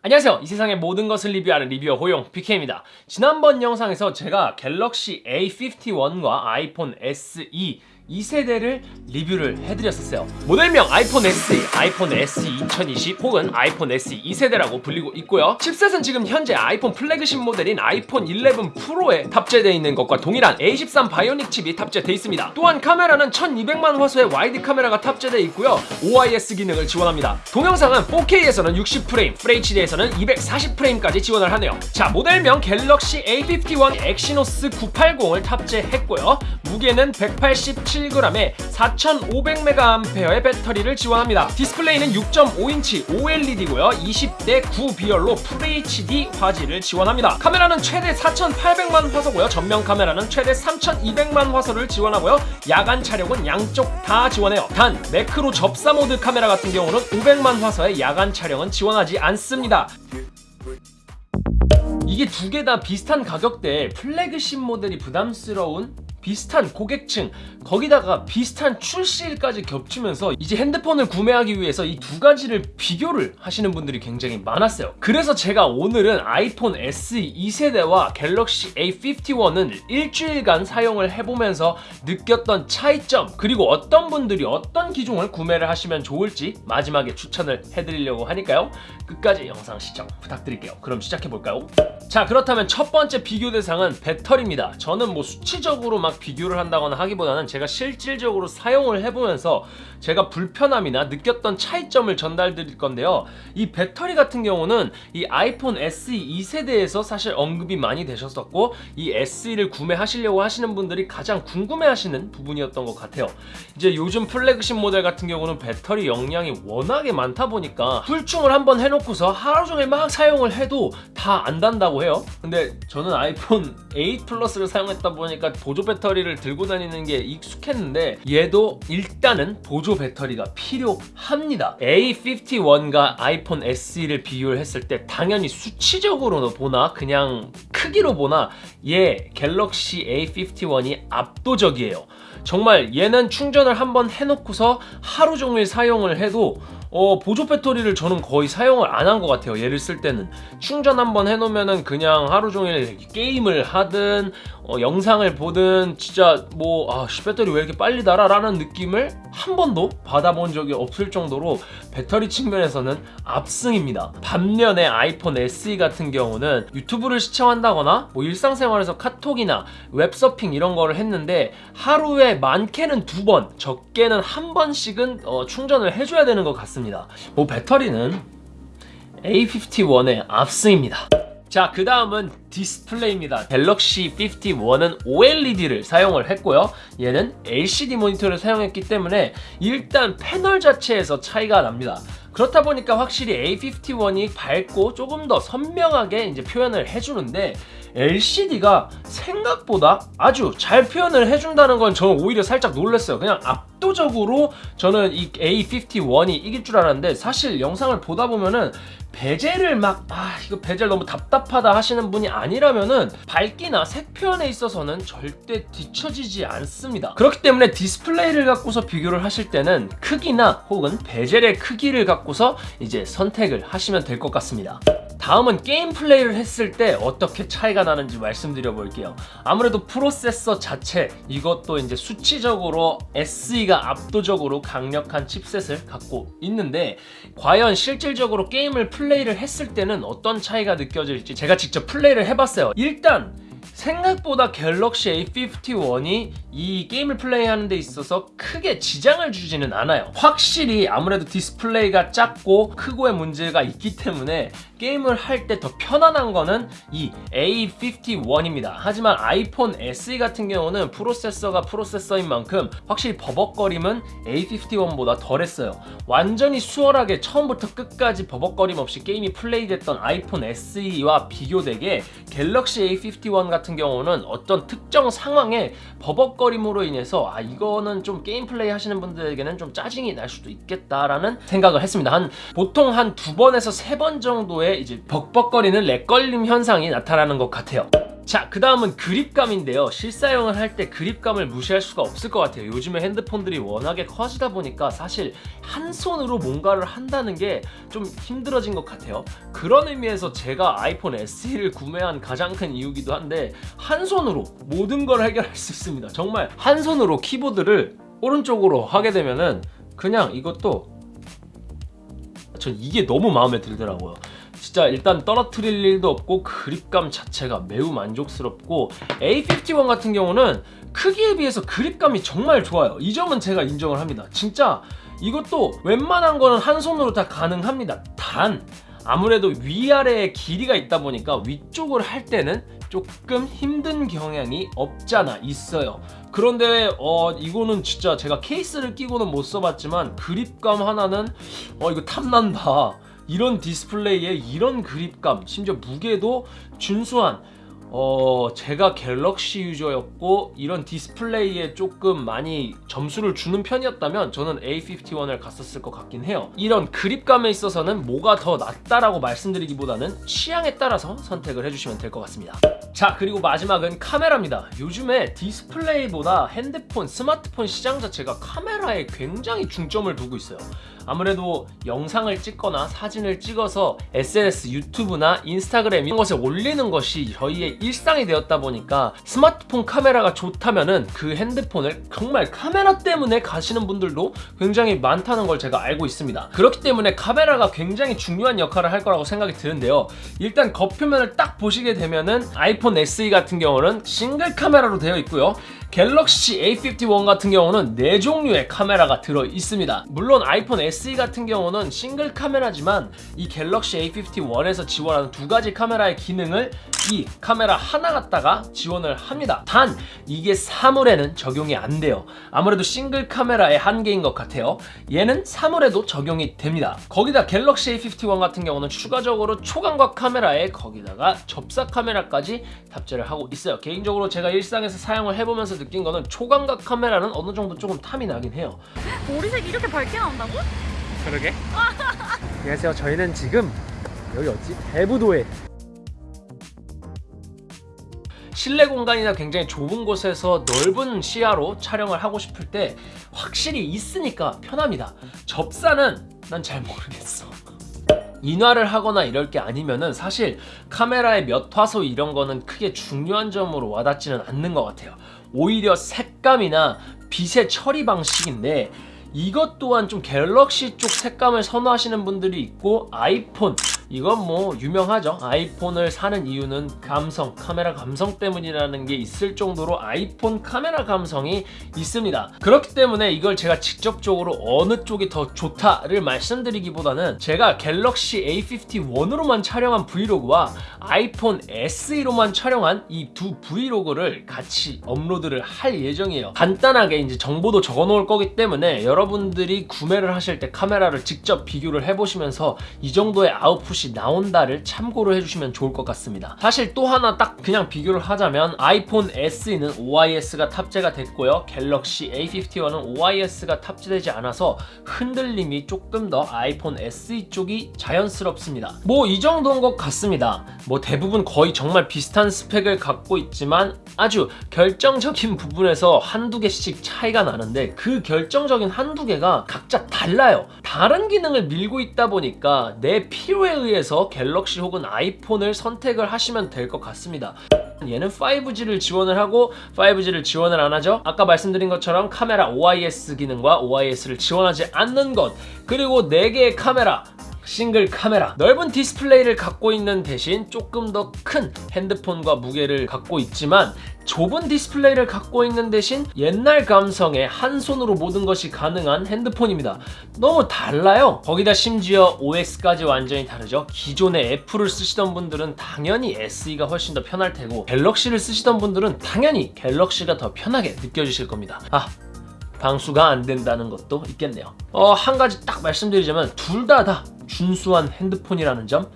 안녕하세요. 이 세상의 모든 것을 리뷰하는 리뷰어 호용 PK입니다. 지난번 영상에서 제가 갤럭시 A51과 아이폰 SE 2세대를 리뷰를 해드렸었어요. 모델명 아이폰 SE, 아이폰 SE 2020 혹은 아이폰 SE 2세대라고 불리고 있고요. 칩셋은 지금 현재 아이폰 플래그십 모델인 아이폰 11 프로에 탑재되어 있는 것과 동일한 A13 바이오닉 칩이 탑재되어 있습니다. 또한 카메라는 1200만 화소의 와이드 카메라가 탑재되어 있고요. OIS 기능을 지원합니다. 동영상은 4K에서는 60프레임, FHD에서는 240프레임까지 지원을 하네요. 자 모델명 갤럭시 A51 엑시노스 980을 탑재했고요. 무게는 187 7g에 4500mAh의 배터리를 지원합니다. 디스플레이는 6.5인치 OLED고요. 20대 9 비율로 FHD 화질을 지원합니다. 카메라는 최대 4800만 화소고요. 전면 카메라는 최대 3200만 화소를 지원하고요. 야간 촬영은 양쪽 다 지원해요. 단 매크로 접사 모드 카메라 같은 경우는 500만 화소의 야간 촬영은 지원하지 않습니다. 이게 두 개 다 비슷한 가격대에 플래그십 모델이 부담스러운 비슷한 고객층 거기다가 비슷한 출시일까지 겹치면서 이제 핸드폰을 구매하기 위해서 이 두 가지를 비교를 하시는 분들이 굉장히 많았어요. 그래서 제가 오늘은 아이폰 SE 2세대와 갤럭시 A51은 일주일간 사용을 해보면서 느꼈던 차이점 그리고 어떤 분들이 어떤 기종을 구매를 하시면 좋을지 마지막에 추천을 해드리려고 하니까요. 끝까지 영상 시청 부탁드릴게요. 그럼 시작해볼까요? 자 그렇다면 첫 번째 비교 대상은 배터리입니다. 저는 뭐 수치적으로 막 비교를 한다거나 하기보다는 제가 실질적으로 사용을 해보면서 제가 불편함이나 느꼈던 차이점을 전달 드릴 건데요. 이 배터리 같은 경우는 이 아이폰 SE 2세대에서 사실 언급이 많이 되셨었고 이 SE를 구매하시려고 하시는 분들이 가장 궁금해하시는 부분이었던 것 같아요. 이제 요즘 플래그십 모델 같은 경우는 배터리 용량이 워낙에 많다 보니까 풀충을 한번 해놓고서 하루 종일 막 사용을 해도 다 안 단다고 해요. 근데 저는 아이폰 8 플러스를 사용했다 보니까 보조 배터리 를 들고 다니는 게 익숙했는데 얘도 일단은 보조 배터리가 필요합니다. A51과 아이폰 SE를 비교를 했을 때 당연히 수치적으로 보나 그냥 크기로 보나 얘 갤럭시 A51이 압도적이에요. 정말 얘는 충전을 한번 해놓고서 하루 종일 사용을 해도 어, 보조 배터리를 저는 거의 사용을 안 한 것 같아요. 얘를 쓸 때는. 충전 한번 해놓으면 그냥 하루 종일 게임을 하든 어, 영상을 보든 진짜 뭐 아, 배터리 왜 이렇게 빨리 달아 라는 느낌을 한 번도 받아본 적이 없을 정도로 배터리 측면에서는 압승입니다. 반면에 아이폰 SE 같은 경우는 유튜브를 시청한다거나 뭐 일상생활에서 카톡이나 웹서핑 이런 거를 했는데 하루에 많게는 두 번 적게는 한 번씩은 어, 충전을 해줘야 되는 것 같습니다 뭐 배터리는 A51의 압승입니다 자, 그 다음은 디스플레이입니다. 갤럭시 51은 OLED를 사용을 했고요. 얘는 LCD 모니터를 사용했기 때문에 일단 패널 자체에서 차이가 납니다. 그렇다 보니까 확실히 A51이 밝고 조금 더 선명하게 이제 표현을 해주는데 LCD가 생각보다 아주 잘 표현을 해준다는 건 저는 오히려 살짝 놀랐어요. 그냥 압도적으로 저는 이 A51이 이길 줄 알았는데 사실 영상을 보다 보면은 베젤을 막 아 이거 베젤 너무 답답하다 하시는 분이 아니라면은 밝기나 색 표현에 있어서는 절대 뒤처지지 않습니다 그렇기 때문에 디스플레이를 갖고서 비교를 하실 때는 크기나 혹은 베젤의 크기를 갖고서 이제 선택을 하시면 될 것 같습니다 다음은 게임 플레이를 했을 때 어떻게 차이가 나는지 말씀드려 볼게요. 아무래도 프로세서 자체 이것도 이제 수치적으로 SE가 압도적으로 강력한 칩셋을 갖고 있는데 과연 실질적으로 게임을 플레이를 했을 때는 어떤 차이가 느껴질지 제가 직접 플레이를 해봤어요. 일단 생각보다 갤럭시 A51이 이 게임을 플레이하는 데 있어서 크게 지장을 주지는 않아요. 확실히 아무래도 디스플레이가 작고 크고의 문제가 있기 때문에 게임을 할 때 더 편안한 거는 이 A51입니다. 하지만 아이폰 SE 같은 경우는 프로세서가 프로세서인 만큼 확실히 버벅거림은 A51보다 덜했어요. 완전히 수월하게 처음부터 끝까지 버벅거림 없이 게임이 플레이됐던 아이폰 SE와 비교되게 갤럭시 A51 같은 경우는 어떤 특정 상황에 버벅거림으로 인해서 아 이거는 좀 게임 플레이 하시는 분들에게는 좀 짜증이 날 수도 있겠다라는 생각을 했습니다. 한 보통 한 두 번에서 세 번 정도의 이제 버벅거리는 렉걸림 현상이 나타나는 것 같아요 자, 그 다음은 그립감인데요. 실사용을 할 때 그립감을 무시할 수가 없을 것 같아요. 요즘에 핸드폰들이 워낙에 커지다 보니까 사실 한 손으로 뭔가를 한다는 게 좀 힘들어진 것 같아요. 그런 의미에서 제가 아이폰 SE를 구매한 가장 큰 이유기도 한데 한 손으로 모든 걸 해결할 수 있습니다. 정말 한 손으로 키보드를 오른쪽으로 하게 되면은 그냥 이것도 전 이게 너무 마음에 들더라고요. 진짜 일단 떨어뜨릴 일도 없고 그립감 자체가 매우 만족스럽고 A51 같은 경우는 크기에 비해서 그립감이 정말 좋아요. 이 점은 제가 인정을 합니다. 진짜 이것도 웬만한 거는 한 손으로 다 가능합니다. 단 아무래도 위아래에 길이가 있다 보니까 위쪽을 할 때는 조금 힘든 경향이 없잖아 있어요. 그런데 어 이거는 진짜 제가 케이스를 끼고는 못 써봤지만 그립감 하나는 어 이거 탐난다 이런 디스플레이에 이런 그립감 심지어 무게도 준수한 어 제가 갤럭시 유저였고 이런 디스플레이에 조금 많이 점수를 주는 편이었다면 저는 A51을 갔었을 것 같긴 해요. 이런 그립감에 있어서는 뭐가 더 낫다라고 말씀드리기보다는 취향에 따라서 선택을 해주시면 될 것 같습니다. 자 그리고 마지막은 카메라입니다. 요즘에 디스플레이보다 핸드폰 스마트폰 시장 자체가 카메라에 굉장히 중점을 두고 있어요 아무래도 영상을 찍거나 사진을 찍어서 SNS, 유튜브나 인스타그램 이런 것에 올리는 것이 저희의 일상이 되었다 보니까 스마트폰 카메라가 좋다면은 그 핸드폰을 정말 카메라 때문에 가시는 분들도 굉장히 많다는 걸 제가 알고 있습니다. 그렇기 때문에 카메라가 굉장히 중요한 역할을 할 거라고 생각이 드는데요. 일단 겉표면을 딱 보시게 되면은 아이폰 SE 같은 경우는 싱글 카메라로 되어 있고요. 갤럭시 A51 같은 경우는 4종류의 카메라가 들어 있습니다. 물론 아이폰 SE 같은 경우는 싱글 카메라지만 이 갤럭시 A51에서 지원하는 두 가지 카메라의 기능을 이 카메라 하나 갖다가 지원을 합니다. 단 이게 사물에는 적용이 안 돼요. 아무래도 싱글 카메라의 한계인 것 같아요. 얘는 사물에도 적용이 됩니다. 거기다 갤럭시 A51 같은 경우는 추가적으로 초광각 카메라에 거기다가 접사 카메라까지 탑재를 하고 있어요. 개인적으로 제가 일상에서 사용을 해보면서 느낀 거는 초광각 카메라는 어느 정도 조금 탐이 나긴 해요 머리색이 이렇게 밝게 나온다고? 그러게. 안녕하세요. 저희는 지금 여기 어디? 대부도에 실내 공간이나 굉장히 좁은 곳에서 넓은 시야로 촬영을 하고 싶을 때 확실히 있으니까 편합니다 접사는 난 잘 모르겠어 인화를 하거나 이럴 게 아니면은 사실 카메라의 몇 화소 이런 거는 크게 중요한 점으로 와닿지는 않는 것 같아요. 오히려 색감이나 빛의 처리 방식인데 이것 또한 좀 갤럭시 쪽 색감을 선호하시는 분들이 있고 아이폰 이건 뭐 유명하죠. 아이폰을 사는 이유는 감성 카메라 감성 때문이라는 게 있을 정도로 아이폰 카메라 감성이 있습니다. 그렇기 때문에 이걸 제가 직접적으로 어느 쪽이 더 좋다를 말씀드리기보다는 제가 갤럭시 A51으로만 촬영한 브이로그와 아이폰 SE로만 촬영한 이 두 브이로그를 같이 업로드를 할 예정이에요. 간단하게 이제 정보도 적어 놓을 거기 때문에 여러분들이 구매를 하실 때 카메라를 직접 비교를 해보시면서 이 정도의 아웃풋 것이 나온다를 참고로 해주시면 좋을 것 같습니다. 사실 또 하나 딱 그냥 비교를 하자면 아이폰 SE는 OIS가 탑재가 됐고요. 갤럭시 A51은 OIS가 탑재되지 않아서 흔들림이 조금 더 아이폰 SE 쪽이 자연스럽습니다. 뭐 이 정도인 것 같습니다. 뭐 대부분 거의 정말 비슷한 스펙을 갖고 있지만 아주 결정적인 부분에서 한두 개씩 차이가 나는데 그 결정적인 한두 개가 각자 달라요. 다른 기능을 밀고 있다 보니까 내 필요에 의해서 갤럭시 혹은 아이폰을 선택을 하시면 될 것 같습니다. 얘는 5G를 지원을 하고 5G를 지원을 안 하죠? 아까 말씀드린 것처럼 카메라 OIS 기능과 OIS를 지원하지 않는 것 그리고 4개의 카메라 싱글 카메라. 넓은 디스플레이를 갖고 있는 대신 조금 더 큰 핸드폰과 무게를 갖고 있지만 좁은 디스플레이를 갖고 있는 대신 옛날 감성의 한 손으로 모든 것이 가능한 핸드폰입니다. 너무 달라요. 거기다 심지어 OS까지 완전히 다르죠. 기존의 애플을 쓰시던 분들은 당연히 SE가 훨씬 더 편할 테고 갤럭시를 쓰시던 분들은 당연히 갤럭시가 더 편하게 느껴지실 겁니다. 아 방수가 안 된다는 것도 있겠네요. 어, 한 가지 딱 말씀드리자면 둘 다 다 준수한 핸드폰이라는 점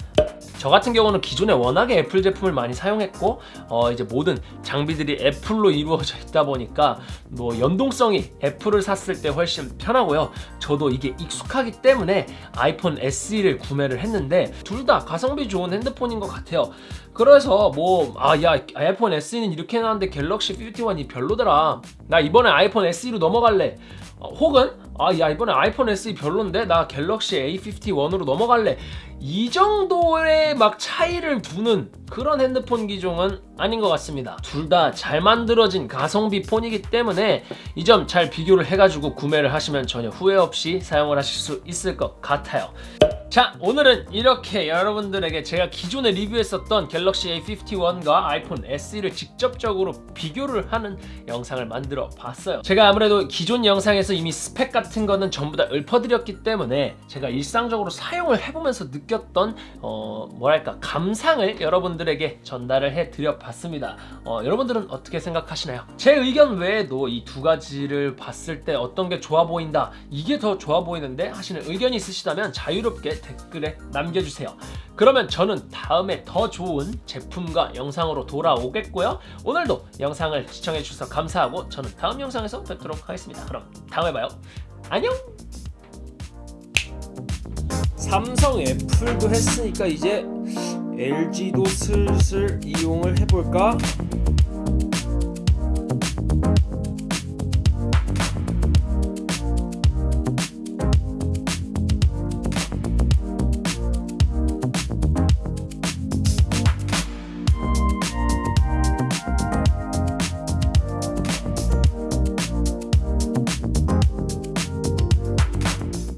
저 같은 경우는 기존에 워낙에 애플 제품을 많이 사용했고 어 이제 모든 장비들이 애플로 이루어져 있다 보니까 뭐 연동성이 애플을 샀을 때 훨씬 편하고요. 저도 이게 익숙하기 때문에 아이폰 SE를 구매를 했는데 둘 다 가성비 좋은 핸드폰인 것 같아요. 그래서 뭐 아 야 아이폰 SE는 이렇게 나왔는데 갤럭시 51이 별로더라. 나 이번에 아이폰 SE로 넘어갈래. 어, 혹은 아 야 이번에 아이폰 SE 별론데 나 갤럭시 A51으로 넘어갈래. 이 정도의 막 차이를 두는 그런 핸드폰 기종은 아닌 것 같습니다. 둘 다 잘 만들어진 가성비 폰이기 때문에 이 점 잘 비교를 해가지고 구매를 하시면 전혀 후회 없이 사용을 하실 수 있을 것 같아요. 자 오늘은 이렇게 여러분들에게 제가 기존에 리뷰했었던 갤럭시 A51과 아이폰 SE를 직접적으로 비교를 하는 영상을 만들어 봤어요 제가 아무래도 기존 영상에서 이미 스펙 같은 거는 전부 다 읊어드렸기 때문에 제가 일상적으로 사용을 해보면서 느꼈던 어 뭐랄까 감상을 여러분들에게 전달을 해드려 봤습니다 어, 여러분들은 어떻게 생각하시나요? 제 의견 외에도 이 두 가지를 봤을 때 어떤 게 좋아 보인다 이게 더 좋아 보이는데 하시는 의견이 있으시다면 자유롭게 댓글에 남겨주세요. 그러면 저는 다음에 더 좋은 제품과 영상으로 돌아오겠고요. 오늘도 영상을 시청해주셔서 감사하고 저는 다음 영상에서 뵙도록 하겠습니다. 그럼 다음에 봐요. 안녕! 삼성 애플도 했으니까 이제 LG도 슬슬 이용을 해볼까?